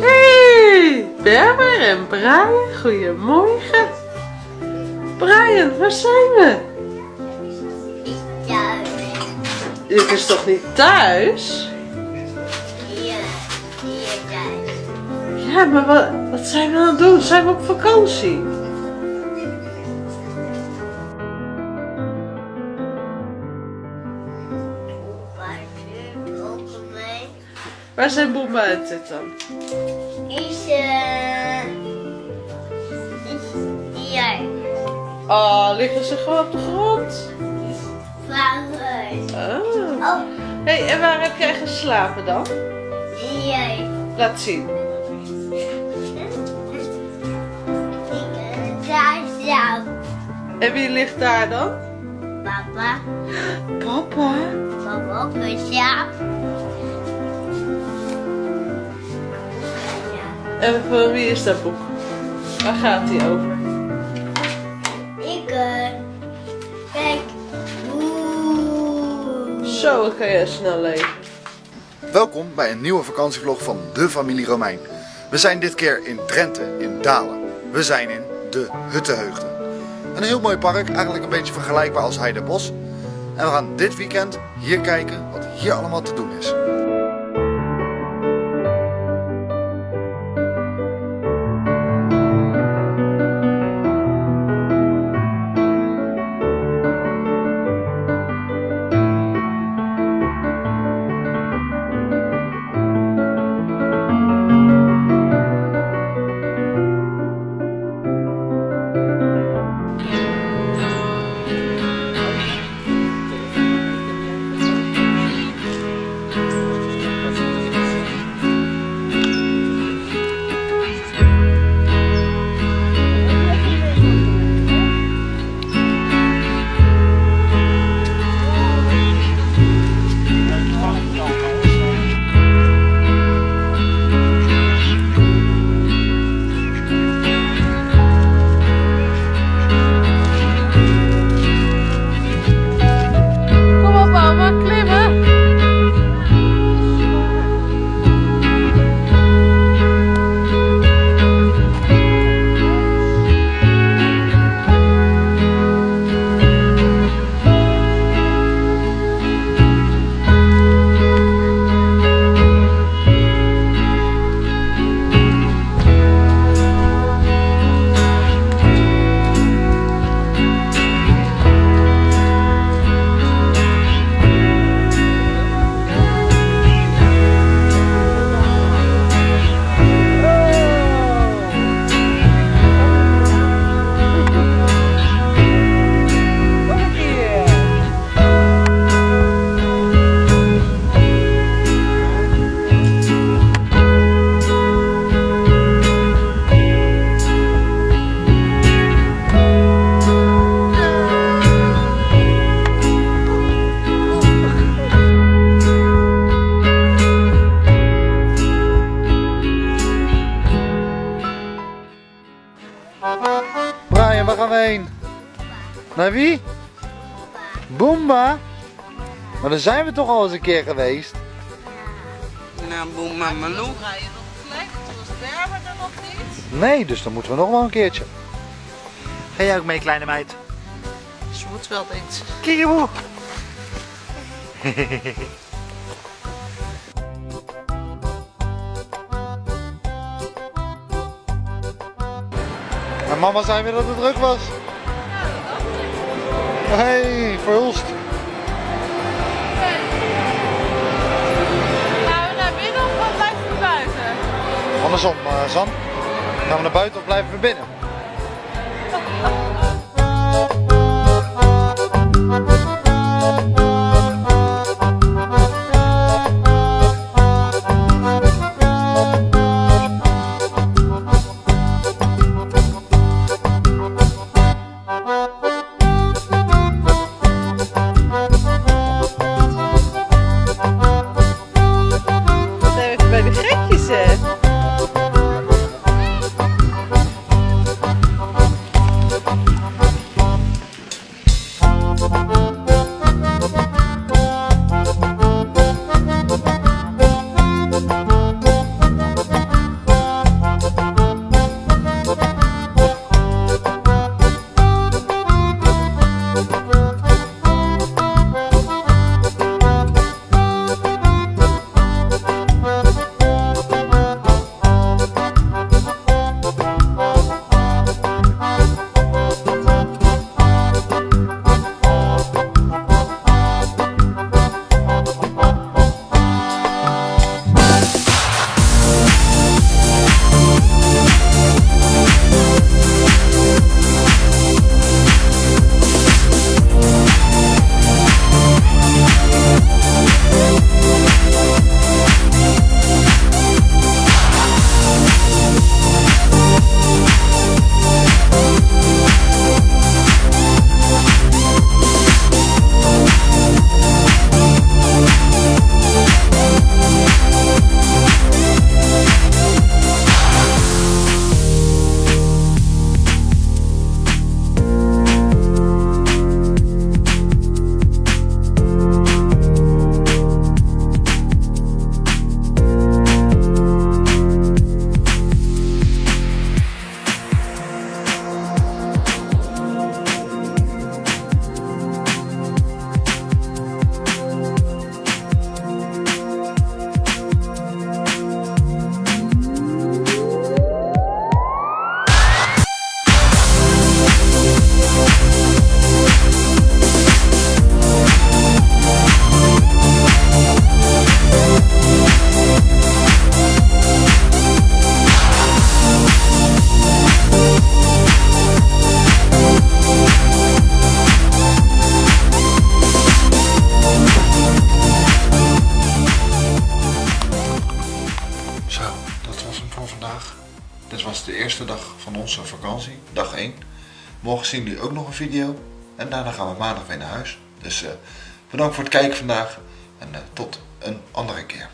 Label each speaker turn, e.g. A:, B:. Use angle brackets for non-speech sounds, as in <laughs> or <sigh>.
A: Hey, Berber en Brian, goedemorgen. Brian, waar zijn we? Dit is toch niet thuis?
B: Ja, hier thuis.
A: Ja, maar wat, wat zijn we aan het doen? Zijn we op vakantie?
B: Waar
A: zijn Boem en Tit dan?
B: Is, eh, is hier.
A: Oh, liggen ze gewoon op de grond?
B: Waaruit?
A: Oh.
B: Oh,
A: hey, en waar heb jij geslapen dan?
B: hier.
A: Laat zien.
B: Ik daar zelf.
A: En wie ligt daar dan?
B: Papa,
A: Papa.
B: papa ook zelf.
A: En van wie is dat boek? Waar gaat die over?
B: Ik, eh, kijk. Oeh.
A: Zo, dan kan jij snel lezen.
C: Welkom bij een nieuwe vakantievlog van de familie Romein. We zijn dit keer in Drenthe, in Dalen. We zijn in de Huttenheugden. Een heel mooi park, eigenlijk een beetje vergelijkbaar als Heidebos. En we gaan dit weekend hier kijken wat hier allemaal te doen is. Naar wie? Boomba? Maar daar zijn we toch al eens een keer geweest?
D: Nou, Malou.
A: Dan nog niet.
C: Nee, dus dan moeten we nog wel een keertje. Ga jij ook mee, kleine meid?
A: Ze moet wel eens.
C: Kieboe! <laughs> En mama zei weer dat het druk was. Hey, verhulst.
A: Gaan we naar binnen of blijven we buiten?
C: Andersom, uh, San. Gaan we naar buiten of blijven we binnen? Morgen zien jullie ook nog een video. En daarna gaan we maandag weer naar huis. Dus eh, bedankt voor het kijken vandaag. En eh, tot een andere keer.